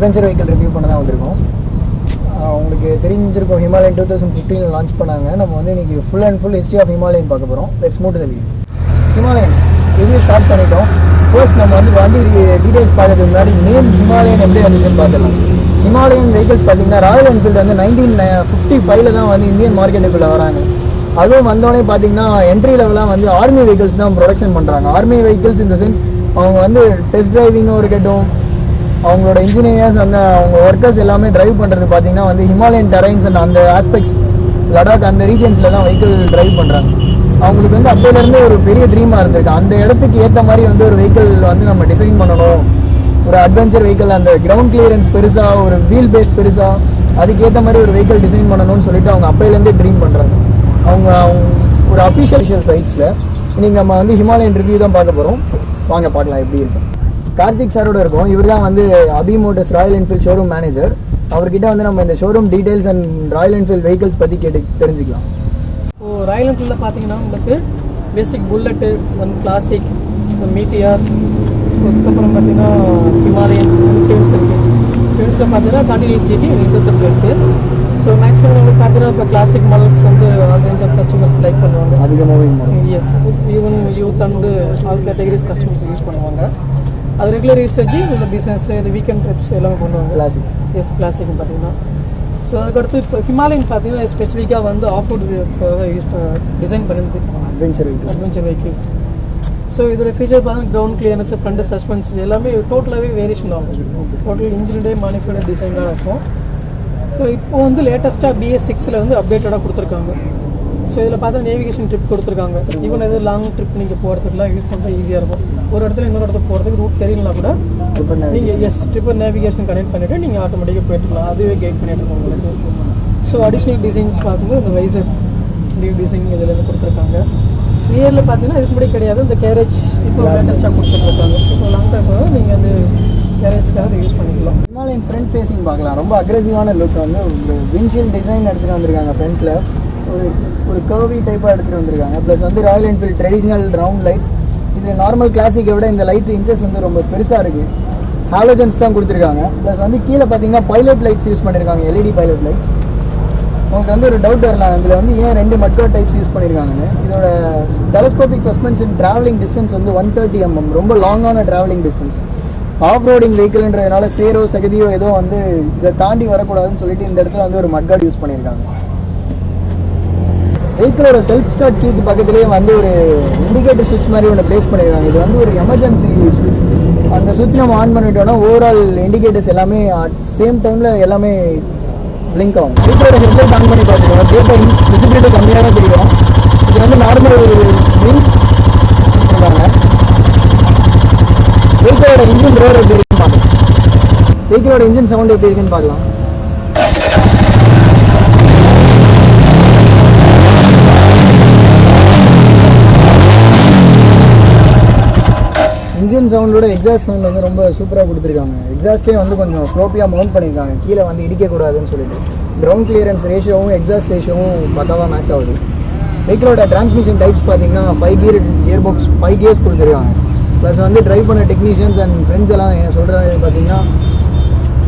Adventure vehicle review பண்ண தான் வந்திருக்கோம் உங்களுக்கு தெரிஞ்சிருக்கும் ஹிமாலயன் டூ தௌசண்ட் ஃபிஃப்டீனில் லான்ச் பண்ணாங்க. நம்ம வந்து இன்றைக்கி full and full history of Himalayan பார்க்க போகிறோம் let's move the video Himalayan review start பண்ணிட்டோம். ஃபர்ஸ்ட் நம்ம வந்து வண்டி டீட்டெயில்ஸ் பார்க்கறதுக்கு முன்னாடி நேம் ஹிமாலயன் எப்படி வந்துச்சுன்னு பார்த்துக்கலாம் ஹிமாலயன் வெஹிக்கிள்ஸ் பார்த்தீங்கன்னா ராயல் என்ஃபீல்டு வந்து நைன்டீன் ஃபிஃப்டி ஃபைவ்ல தான் வந்து இந்தியன் மார்க்கெட்டுக்குள்ளே வராங்க. அதுவும் வந்தோடனே பார்த்தீங்கன்னா என்ட்ரி லெவலாக வந்து ஆர்மி வெஹிக்கிள்ஸ் தான் ப்ரொடக்ஷன் பண்ணுறாங்க ஆர்மி வெஹிக்கிள்ஸ் இந்த சென்ஸ் அவங்க வந்து டெஸ்ட் டிரைவிங்கும் இருக்கட்டும் அவங்களோட இன்ஜினியர்ஸ் அந்த அவங்க ஒர்க்கர்ஸ் எல்லாமே டிரைவ் பண்ணுறது பார்த்தீங்கன்னா வந்து ஹிமாலயன் டெரைன்ஸ் அண்ட் அந்த ஆஸ்பெக்ட்ஸ் லடாக் அந்த ரீஜன்ஸில் தான் வெஹிக்கிள் டிரைவ் பண்ணுறாங்க அவங்களுக்கு வந்து அப்போலேருந்து ஒரு பெரிய ட்ரீமாக இருந்திருக்கு. அந்த இடத்துக்கு ஏற்ற மாதிரி வந்து ஒரு வெஹிக்கிள் வந்து நம்ம டிசைன் பண்ணணும். ஒரு அட்வென்ச்சர் வெஹிக்கிள் அந்த கிரவுண்ட் கிளியரன்ஸ் பெருசாக ஒரு வீல் பேஸ் பெருசாக அதுக்கேற்ற மாதிரி ஒரு வெஹிக்கிள் டிசைன் பண்ணணும்னு சொல்லிட்டு அவங்க அப்போலேருந்தே ட்ரீம் பண்ணுறாங்க அவங்க அவங்க ஒரு அஃபிஷியல் சைட்ஸில் நீங்கள் நம்ம வந்து ஹிமாலயன் ரிவ்யூ தான் பார்க்க போகிறோம் வாங்க பார்க்கலாம் எப்படி இருக்கு. கார்த்திக் சாரோட இருக்கும். இவர் தான் வந்து Abhi motors Royal Enfield showroom manager அவர்கிட்ட வந்து நம்ம இந்த showroom details and Royal Enfield vehicles பற்றி கேட்டு தெரிஞ்சுக்கலாம். இப்போ ராயல் என்ஃபீல்டில் பார்த்தீங்கன்னா உங்களுக்கு basic bullet one classic meteor அதுக்கப்புறம் பார்த்தீங்கன்னா ஹிமாலயன் டியூன்ஸ் இருக்குது டியூன்ஸில் பார்த்தீங்கன்னா தேர்ட்டி எயிட் ஜிபி இன்டர்செப்ட் இருக்குது ஸோ மேக்ஸிமம் உங்களுக்கு பார்த்தீங்கன்னா இப்போ கிளாசிக் மாடல்ஸ் வந்து all range of customers like பண்ணுவாங்க. அதிகமாகவே as even youth and all categories customers use பண்ணுவாங்க. அது ரெகுலர் யூசேஜ் இந்த பிஸ்னஸ் இந்த வீக்கெண்ட் ட்ரிப்ஸ் எல்லாமே பண்ணுவாங்க கிளாசிக் எஸ் கிளாசிக் பார்த்தீங்கன்னா. ஸோ அதுக்கடுத்து இப்போ ஹிமாலயன் பார்த்தீங்கன்னா ஸ்பெசிஃபிக்காக வந்து ஆஃப் ரோட் யூஸ் டிசைன் பண்ணிட்டு adventure vehicles adventure vehicles so இதோட ஃபீச்சர் பார்த்தீங்கன்னா கிரவுண்ட் கிளியரன்ஸ் ஃப்ரண்ட் சஸ்பென்ஸ் எல்லாமே டோட்டலாகவே வேரியேஷன் ஆகும் டோட்டல் இன்ஜினியடே மானிஃபைடு டிசைனாக இருக்கும். ஸோ இப்போ வந்து லேட்டஸ்ட்டாக பிஎஸ் சிக்ஸில் வந்து அப்டேட்டடாக கொடுத்துருக்காங்க. ஸோ இதில் பார்த்தா நேவிகேஷன் ட்ரிப் கொடுத்துருக்காங்க. ஈவன் எதாவது லாங் ட்ரிப் நீங்கள் போகிறதுக்குலாம் யூஸ் பண்ணுறது ஈஸியாக இருக்கும். ஒரு இடத்துல இன்னொரு இடத்துக்கு போகிறதுக்கு ரூட் தெரியலனா கூட நீங்கள் எஸ் ட்ரிப்பர் நேவிகேஷன் கனெக்ட் பண்ணிவிட்டு நீங்கள் ஆட்டோமேட்டிக்காக போயிட்டுலாம் அதுவே கைட் பண்ணிட்டு இருக்கும் உங்களுக்கு. ஸோ அடிஷ்னல் டிசைன்ஸ் பார்க்கும்போது இந்த வைசர் நியூ டிசைன் இதில் கொடுத்துருக்காங்க. நியரில் பார்த்தீங்கன்னா இதுக்கு முன்னாடி கிடையாது. இந்த கேரேஜ் இப்போ லேட்டஸ்ட்டாக கொடுத்துட்ருக்காங்க இப்போ லாங் டைம் நீங்கள் அந்த கேரேஜ்க்காக யூஸ் பண்ணிக்கலாம். ஹிமாலயன் ஃப்ரண்ட் ஃபேஸிங் பார்க்கலாம். ரொம்ப அக்ரெசிவான லுக் வந்து வின்ஷீல் டிசைன் எடுத்துகிட்டு வந்திருக்காங்க ஃப்ரண்ட்டில் ஒரு ஒரு கர்வி டைப்பாக எடுத்துகிட்டு வந்திருக்காங்க. ப்ளஸ் வந்து Royal Enfield traditional round lights இது நார்மல் கிளாசிக்கை விட இந்த லைட் இன்ச்சஸ் வந்து ரொம்ப பெருசாக இருக்குது ஹாலோஜன்ஸ் தான் கொடுத்துருக்காங்க. ப்ளஸ் வந்து கீழே பார்த்தீங்கன்னா பைலட் லைட்ஸ் யூஸ் பண்ணியிருக்காங்க எல்இடி பைலட் லைட்ஸ் உங்களுக்கு வந்து ஒரு டவுட் வரலாம். இதில் வந்து ஏன் ரெண்டு மட்கோ டைப்ஸ் யூஸ் பண்ணியிருக்காங்கன்னு இதோட டெலஸ்கோபிக் சஸ்பென்ஷன் ட்ராவலிங் டிஸ்டன்ஸ் வந்து ஒன் தேர்ட்டி எம்எம் ரொம்ப லாங்கான ட்ராவலிங் டிஸ்டன்ஸ் ஆஃப் ரோடிங் வெஹிக்கிள்ன்றதுனால சேரோ சகதியோ ஏதோ வந்து இதை தாண்டி வரக்கூடாதுன்னு சொல்லிட்டு இந்த இடத்துல வந்து ஒரு மட்கார்டு யூஸ் பண்ணியிருக்காங்க வெஹிக்கிளோட செல்ஃப் ஸ்டார்ட் கீக்கு பக்கத்துலேயே வந்து ஒரு இண்டிகேட்டர் சுவிட்ச் மாதிரி ஒன்று ப்ளேஸ் பண்ணியிருக்காங்க இது வந்து ஒரு எமர்ஜென்சி சுவிட்ச் அந்த சுவிட்ச் நம்ம ஆன் பண்ணிட்டோம்னா ஓவரால் இண்டிகேட்டர்ஸ் எல்லாமே சேம் டைமில் எல்லாமே பிளிங்க் ஆகும். வெஹிக்கிளோட ஹெட்லைட் ஆன் பண்ணி பார்த்துக்கோங்க. டேட்டா விசிபிலிட்டி கம்மியாக தான் தெரியும். இது வந்து நார்மல் பிளிங்க் கொடுத்துருக்காங்க வெஹிக்கிளோட இன்ஜின் ரோடு எப்படி இருக்குன்னு பார்க்கலாம். வெஹிக்கிளோட இன்ஜின் சவுண்ட் எப்படி இருக்குன்னு பார்க்கலாம். இன்ஜின் சவுண்டோட எக்ஸாஸ்ட் சவுண்ட் வந்து ரொம்ப சூப்பராக கொடுத்துருக்காங்க. எக்ஸாஸ்டே வந்து கொஞ்சம் ஸ்லோப்பியாக மவுண்ட் பண்ணியிருக்காங்க. கீழே வந்து இடிக்கக்கூடாதுன்னு சொல்லிட்டு. கிரவுண்ட் கிளியரன்ஸ் ரேஷியோவும் எக்ஸாஸ்ட் ரேஷியோவும் பக்காவாக மேட்ச் ஆகுது. வெஹிக்கிளோட டிரான்ஸ்மிஷன் டைப்ஸ் பார்த்தீங்கன்னா five gear gear box five gears கொடுத்துருக்காங்க. ப்ளஸ் வந்து ட்ரைவ் பண்ண டெக்னீஷியன்ஸ் அண்ட் ஃப்ரெண்ட்ஸ் எல்லாம் என்ன சொல்கிறது பார்த்தீங்கன்னா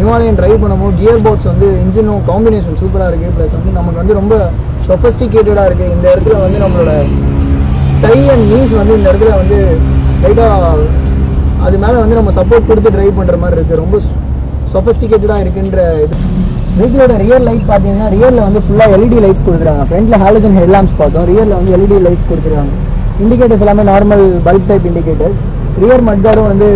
ஹிமாலயன் ட்ரைவ் பண்ணும்போது கியர் பாக்ஸ் வந்து இன்ஜினும் காம்பினேஷன் சூப்பராக இருக்குது ப்ளஸ் வந்து நமக்கு வந்து ரொம்ப சொஃபஸ்டிகேட்டடாக இருக்குது இந்த இடத்துல வந்து நம்மளோட டை அண்ட் நீஸ் வந்து இந்த இடத்துல வந்து லைட்டாக அது மேலே வந்து நம்ம சப்போர்ட் கொடுத்து ட்ரைவ் பண்ணுற மாதிரி இருக்குது ரொம்ப சொஃபஸ்டிகேட்டடாக இருக்குன்ற இது. வெஹிக்கிளோட ரியல் லைட் பார்த்தீங்கன்னா ரியலில் வந்து ஃபுல்லாக எல்இடி லைட்ஸ் கொடுக்குறாங்க. ஃப்ரண்ட்டில் ஹாலஜன் ஹெட்லாம்ஸ் பார்த்தோம். ரியலில் வந்து எல்இடி லைட்ஸ் கொடுத்துருக்காங்க இண்டிகேட்டர்ஸ் எல்லாமே normal bulb type indicators rear மட்கார்டும் வந்து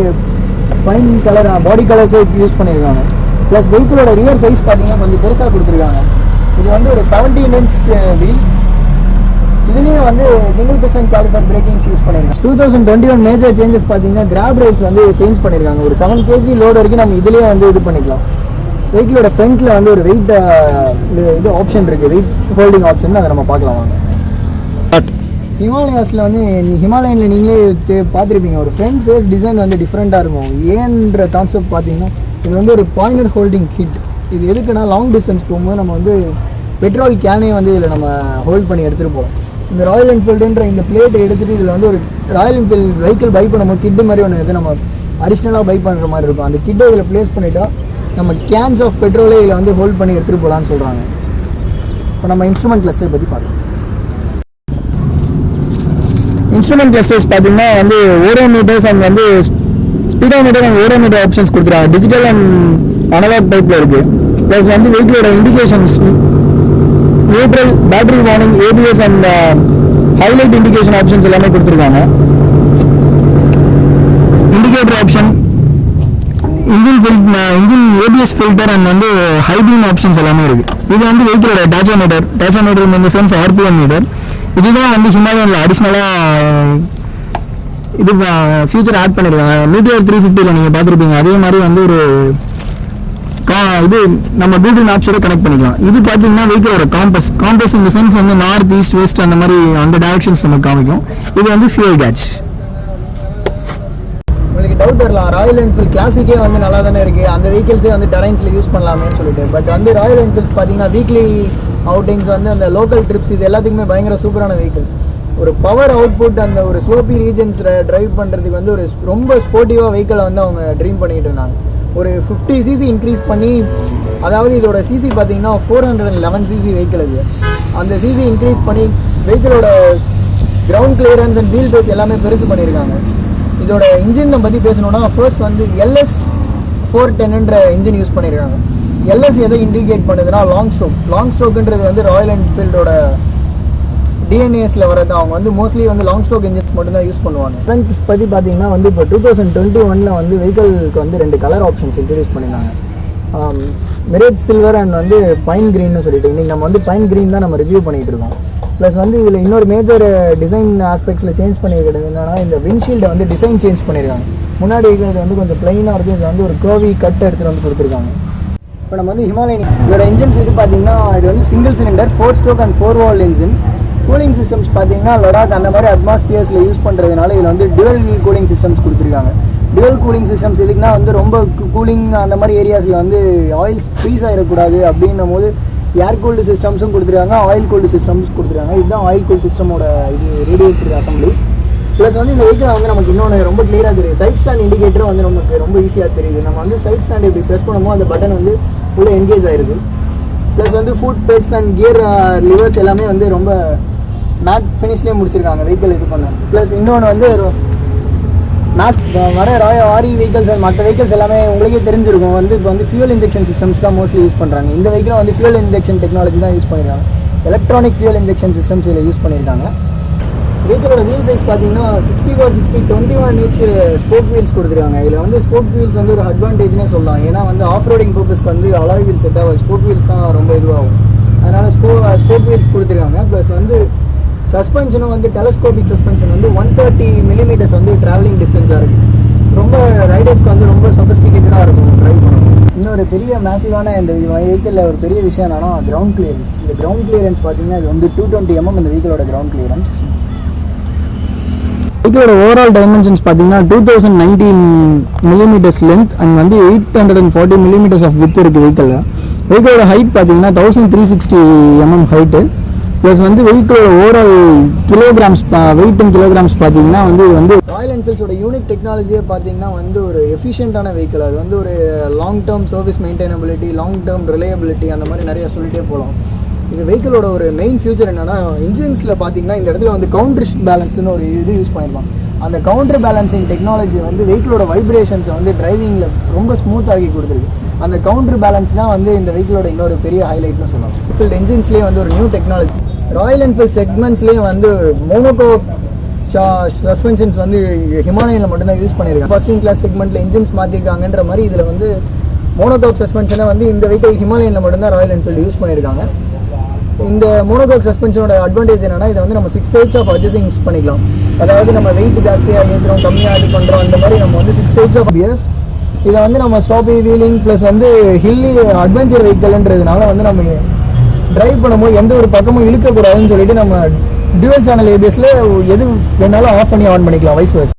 ஃபைன் கலர் பாடி கலர்ஸே யூஸ் பண்ணியிருக்காங்க. ப்ளஸ் வெஹிக்கிளோட ரியர் சைஸ் பார்த்தீங்கன்னா கொஞ்சம் பெருசாக கொடுத்துருக்காங்க. இது வந்து ஒரு செவன்டீன் இன்ச் வீல் இதுலேயும் வந்து சிங்கிள் பர்சன்ட் காலிபர் பிரேக்கிங்ஸ் யூஸ் பண்ணியிருக்காங்க two thousand twenty one major changes பார்த்தீங்கன்னா கிராப் ரைல்ஸ் வந்து சேஞ்ச் பண்ணியிருக்காங்க ஒரு செவன் கேஜி லோடு வரைக்கும் நம்ம இதுலேயே வந்து இது பண்ணிக்கலாம். வெஹிக்கிளோட ஃப்ரண்ட்டில் வந்து ஒரு வெயிட் இது ஆப்ஷன் இருக்குது வெயிட் ஹோல்டிங் ஆப்ஷன் அதை நம்ம பார்க்கலாம் வாங்க. ஹிமாலயாஸில் வந்து ஹிமாலயனில் நீங்களே பார்த்திருப்பீங்க. ஒரு ஃப்ரண்ட் ஃபேஸ் டிசைன் வந்து டிஃப்ரெண்ட்டாக இருக்கும். ஏன்ற கான்செப்ட் பார்த்தீங்கன்னா இது வந்து ஒரு பாயிண்டர் ஹோல்டிங் கிட் இது எதுக்குன்னா லாங் டிஸ்டன்ஸ் போகும்போது நம்ம வந்து பெட்ரோல் கேனே வந்து இதில் நம்ம ஹோல்ட் பண்ணி எடுத்துகிட்டு போகிறோம் இந்த ராயல் என்ஃபீல்டுன்ற இந்த பிளேட்டை எடுத்துகிட்டு இதில் வந்து ஒரு ராயல் என்ஃபீல்டு வெஹிக்கிள் பை பண்ணும்போது கிட்டு மாதிரி ஒன்று இது நம்ம அடிஷ்னலாக பை பண்ணுற மாதிரி இருக்கும். அந்த கிட்டை இதில் ப்ளேஸ் பண்ணிட்டா நம்ம கேன்ஸ் ஆஃப் பெட்ரோலே இதில் வந்து ஹோல்ட் பண்ணி எடுத்துகிட்டு போகலான்னு சொல்கிறாங்க இப்போ நம்ம இன்ஸ்ட்ருமெண்ட் கிளஸ்டர் பற்றி பார்க்கலாம். இன்ஸ்ட்ருமெண்ட் கிளஸ்டர்ஸ் பார்த்தீங்கன்னா வந்து ஓடோமீட்டர்ஸ் அண்ட் வந்து ஸ்பீடோமீட்டர் அண்ட் ஓடோமீட்டர் ஆப்ஷன்ஸ் கொடுத்துருக்காங்க. டிஜிட்டல் அண்ட் அனலாக் டைப்பில் இருக்குது ப்ளஸ் வந்து வெஹிக்கிளோட indications neutral battery warning ABS and highlight indication options எல்லாமே கொடுத்துருக்காங்க. Indicator option engine fill engine ABS filter and வந்து ஹைபீம் ஆப்ஷன்ஸ் எல்லாமே இருக்குது இது வந்து வெஹிக்கிளோட டேச்சோமீட்டர் டேச்சோமீட்டர் இந்த சென்ஸ் ஆர்பிஎம் மீட்டர் இதுதான் வந்து ஹிமாலயனில் அடிஷ்னலாக இது ஃபியூச்சர் ஆட் பண்ணியிருக்காங்க மீட்டர் த்ரீ ஃபிஃப்டியில் நீங்கள் பார்த்துருப்பீங்க. அதே மாதிரி வந்து ஒரு இது நம்ம கூகுள் மேப்ஸோட கனெக்ட் பண்ணிக்கலாம். இது பார்த்தீங்கன்னா வெஹிக்கிளோட காம்பஸ் காம்பஸ் இந்த சென்ஸ் வந்து நார்த் ஈஸ்ட் வெஸ்ட் அந்த மாதிரி அந்த டைரக்ஷன்ஸ் நமக்கு காமிக்கும். இது வந்து ஃபியூல் கேட்ச் உங்களுக்கு டவுட் வரலாம் ராயல் என்ஃபீல்ட் கிளாசிக்கே வந்து நல்லா தானே இருக்குது அந்த வெஹிக்கிள்ஸே வந்து டெரைன்ஸில் யூஸ் பண்ணலாமேன்னு சொல்லிட்டு. பட் வந்து ராயல் என்ஃபீல்ட்ஸ் பார்த்தீங்கன்னா வீக்லி அவுட்டிங்ஸ் வந்து அந்த லோக்கல் ட்ரிப்ஸ் இது எல்லாத்துக்குமே பயங்கர சூப்பரான வெஹிக்கிள் ஒரு பவர் அவுட்புட் அந்த ஒரு ஸ்லோப்பி ரீஜன்ஸ் டிரைவ் பண்ணுறதுக்கு வந்து ஒரு ரொம்ப ஸ்போர்ட்டிவாக வெஹிக்கிளை வந்து அவங்க ட்ரீம் பண்ணிட்டு இருந்தாங்க. ஒரு ஃபிஃப்டி சிசி இன்க்ரீஸ் பண்ணி அதாவது இதோட சிசி பார்த்தீங்கன்னா four hundred and eleven CC vehicle அது. அந்த சிசி இன்க்ரீஸ் பண்ணி வெஹிக்கிளோட ground clearance and wheel base எல்லாமே பெருசு பண்ணியிருக்காங்க இதோட இன்ஜினை பற்றி பேசணும்னா ஃபர்ஸ்ட் வந்து எல்எஸ் ஃபோர் டென்ன்ற இன்ஜின் யூஸ் பண்ணியிருக்காங்க எல்எஸ் எதை இண்டிகேட் பண்ணுதுன்னா லாங் ஸ்ட்ரோக் லாங் ஸ்ட்ரோக்குன்றது வந்து ராயல் என்ஃபீல்டோட டிஎன்ஏஸில் வரது அவங்க வந்து மோஸ்ட்லி வந்து லாங் ஸ்டோக் இன்ஜின்ஸ் மட்டும்தான் யூஸ் பண்ணுவாங்க. ஃப்ரண்ட் பற்றி பார்த்தீங்கன்னா வந்து இப்போ டூ தௌசண்ட் டுவெண்ட்டி ஒனில் வந்து வெஹிக்கிளுக்கு வந்து ரெண்டு கலர் ஆப்ஷன்ஸ் இன்ட்ரடியூஸ் பண்ணியிருந்தாங்க மிரேஜ் சில்வர் அண்ட் வந்து பைன் க்ரீன்னு சொல்லிட்டு இன்னைக்கு நம்ம வந்து பைன் க்ரீன் தான் நம்ம ரிவ்யூ பண்ணிகிட்டு இருக்கோம். ப்ளஸ் வந்து இதில் இன்னொரு மேஜர் டிசைன் ஆஸ்பெக்ட்ஸில் சேஞ்ச் பண்ணியிருக்கிறது என்னென்னா இந்த விண்ட்ஷீல்டை வந்து டிசைன் சேஞ்ச் பண்ணியிருக்காங்க முன்னாடி இருக்கிறது வந்து கொஞ்சம் ப்ளைனாக இருக்கும் இது வந்து ஒரு கர்வி கட் எடுத்துகிட்டு வந்து கொடுத்துருக்காங்க. இப்போ நம்ம வந்து ஹிமாலயன் இதோட இன்ஜின்ஸ் இது பார்த்தீங்கன்னா இது வந்து single cylinder four stroke and four valve engine cooling systems பார்த்தீங்கன்னா லடாக் அந்த மாதிரி அட்மாஸ்பியர்ஸில் யூஸ் பண்ணுறதுனால இதில் வந்து டுவல் கூலிங் சிஸ்டம்ஸ் கொடுத்துருக்காங்க. டுவல் கூலிங் சிஸ்டம்ஸ் எதுக்குன்னா வந்து ரொம்ப கூலிங் அந்த மாதிரி ஏரியாஸில் வந்து ஆயில் ஃப்ரீஸ் ஆகிடக்கூடாது அப்படின்னும் போது ஏர் கூல்டு சிஸ்டம்ஸும் கொடுத்துருக்காங்க ஆயில் கூல்டு சிஸ்டம்ஸ் கொடுத்துருக்காங்க. இதுதான் ஆயில் கூல்டு சிஸ்டமோட இது ரேடியேட்டர் அசம்பிளி ப்ளஸ் வந்து இந்த வெஹிக்கிள் வந்து நமக்கு இன்னொன்று ரொம்ப கிளியராக தெரியுது. சைட் ஸ்டாண்ட் இண்டிகேட்டரும் வந்து நமக்கு ரொம்ப ஈஸியாக தெரியுது. நம்ம வந்து சைட் ஸ்டாண்ட் இப்படி ப்ரெஸ் பண்ணும்போது அந்த பட்டன் வந்து உள்ளே என்கேஜ் ஆயிருது ப்ளஸ் வந்து foot pegs and gear levers எல்லாமே வந்து ரொம்ப மேட் ஃபினிஷ்லேயே முடிச்சிருக்காங்க வெஹிக்கிள் இது பண்ண. ப்ளஸ் இன்னொன்று வந்து மேஸ் வர ராய ஆரி வெஹிக்கல்ஸ் அண்ட் மற்ற வெஹிக்கல்ஸ் எல்லாமே உங்களுக்கே தெரிஞ்சிருக்கும். வந்து இப்போ வந்து ஃபியூல் இன்ஜெக்ஷன் சிஸ்டம்ஸ் தான் மோஸ்ட்லி யூஸ் பண்ணுறாங்க இந்த வெஹிக்கிளும் வந்து ஃபியூல் இன்ஜெக்ஷன் டெக்னாலஜி தான் யூஸ் பண்ணியிருக்காங்க எலக்ட்ரானிக் ஃபியூல் இன்ஜெக்ஷன் சிஸ்டம்ஸ் இதில் யூஸ் பண்ணியிருக்காங்க வெஹிக்கிளோட வீல் சைஸ் பார்த்தீங்கன்னா sixty four sixty twenty one inch sport wheels கொடுத்துருக்காங்க. இதில் வந்து ஸ்போர்ட் வீல்ஸ் வந்து ஒரு அட்வான்டேஜ்னே சொல்லலாம். ஏன்னா வந்து ஆஃப் ரோடிங் பர்பஸ்க்கு வந்து அலாய் வீல் செட் ஆகும் ஸ்போர்ட் வீல்ஸ் தான் ரொம்ப இதுவாகும். அதனால் ஸ்போ ஸ்போர்ட் வீல்ஸ் கொடுத்துருக்காங்க. ப்ளஸ் வந்து சஸ்பென்ஷனும் வந்து டெலஸ்கோபிக் சஸ்பென்ஷன் வந்து ஒன் தேர்ட்டி மில்லிமீட்டர்ஸ் வந்து ட்ராவலிங் டிஸ்டன்ஸாக இருக்குது ரொம்ப ரைடர்ஸ்க்கு வந்து ரொம்ப சொபஸ்டிகேட்டடாக இருக்கும் ட்ரைவ் பண்ணணும் இன்னொரு பெரிய மேசிவான இந்த வெஹிக்கிளில் ஒரு பெரிய விஷயம் என்னன்னா கிரவுண்ட் கிளியரன்ஸ் இந்த கிரவுண்ட் கிளியரன்ஸ் பார்த்தீங்கன்னா இது வந்து டூ டுவெண்ட்டி எம்எம் இந்த வெஹிக்கிளோட கிரவுண்ட் கிளியரன்ஸ் வெஹிக்கிளோட ஓவரால் டைமென்ஷன்ஸ் பார்த்தீங்கன்னா two thousand nineteen millimetres length and வந்து eight hundred and forty millimetres of width இருக்குது வெஹிக்கிளில் வெஹிக்கிளோட ஹைட் பார்த்தீங்கன்னா thousand three sixty mm height plus வந்து வெயிட்டோட overall kilograms weight and kilograms பார்த்தீங்கன்னா வந்து இது வந்து ராயல் என்ஃபீல்ட்ஸோட யூனிக் டெக்னாலஜியே பார்த்தீங்கன்னா வந்து ஒரு எஃபிஷியண்டான வெஹிக்கிள் அது வந்து ஒரு long term service maintainability long term reliability அந்த மாதிரி நிறைய சொல்லிட்டே போகலாம் இந்த வெஹிக்கிளோட ஒரு மெயின் ஃபியூச்சர் என்னன்னா இன்ஜின்ஸில் பார்த்தீங்கன்னா இந்த இடத்துல வந்து கவுண்டர் பேலன்ஸ்னு ஒரு இது யூஸ் பண்ணியிருப்பாங்க அந்த கவுண்டர் பேலன்சிங் டெக்னாலஜி வந்து வெஹிக்கிளோட வைப்ரேஷன்ஸை வந்து டிரைவிங்கில் ரொம்ப ஸ்மூத் ஆகி கொடுத்துருக்கு. அந்த கவுண்டர் பேலன்ஸ் தான் வந்து இந்த வெஹிக்கிளோட இன்னொரு பெரிய ஹைலைட்னு சொல்லலாம். வெஹிக்கிள் என்ஜின்ஸ்லேயே வந்து ஒரு நியூ டெக்னாலஜி ராயல் என்ஃபீல்ட் செக்மெண்ட்ஸ்லேயே வந்து மோனோகோ சஸ்பென்ஷன்ஸ் வந்து ஹிமாலயனில் மட்டும்தான் யூஸ் பண்ணியிருக்காங்க. ஃபர்ஸ்ட் இன் கிளாஸ் செக்மெண்ட்டில் இன்ஜின்ஸ் மாற்றிருக்காங்கன்ற மாதிரி இதில் வந்து மோனோகோக் சஸ்பென்ஷனை வந்து இந்த வெஹிக்கல் ஹிமாலயனில் மட்டும்தான் ராயல் என்ஃபீல்டு யூஸ் பண்ணியிருக்காங்க. இந்த மோனோகோக் சஸ்பென்ஷனோட அட்வான்டேஜ் என்னன்னா இதை வந்து நம்ம six types of adjusting use பண்ணிக்கலாம். அதாவது நம்ம வெயிட் ஜாஸ்தியாக ஏற்றுறோம் கம்மியாக இது பண்ணுறோம் அந்த மாதிரி நம்ம வந்து சிக்ஸ் டைப்ஸ் ஆஃப் இயர்ஸ் இதை வந்து நம்ம ஸ்டாபி வீலிங் ப்ளஸ் வந்து ஹில்லி அட்வென்ச்சர் வெஹிக்கல்ன்றதுனால வந்து நம்ம டிரைவ் பண்ணும்போது எந்த ஒரு பக்கமும் இழுக்கக்கூடாதுன்னு சொல்லிட்டு நம்ம டியூவல் சேனல் ஏபிஎஸ்ல எது வேணாலும் ஆஃப் பண்ணி ஆன் பண்ணிக்கலாம் வைஸ் வைஸ்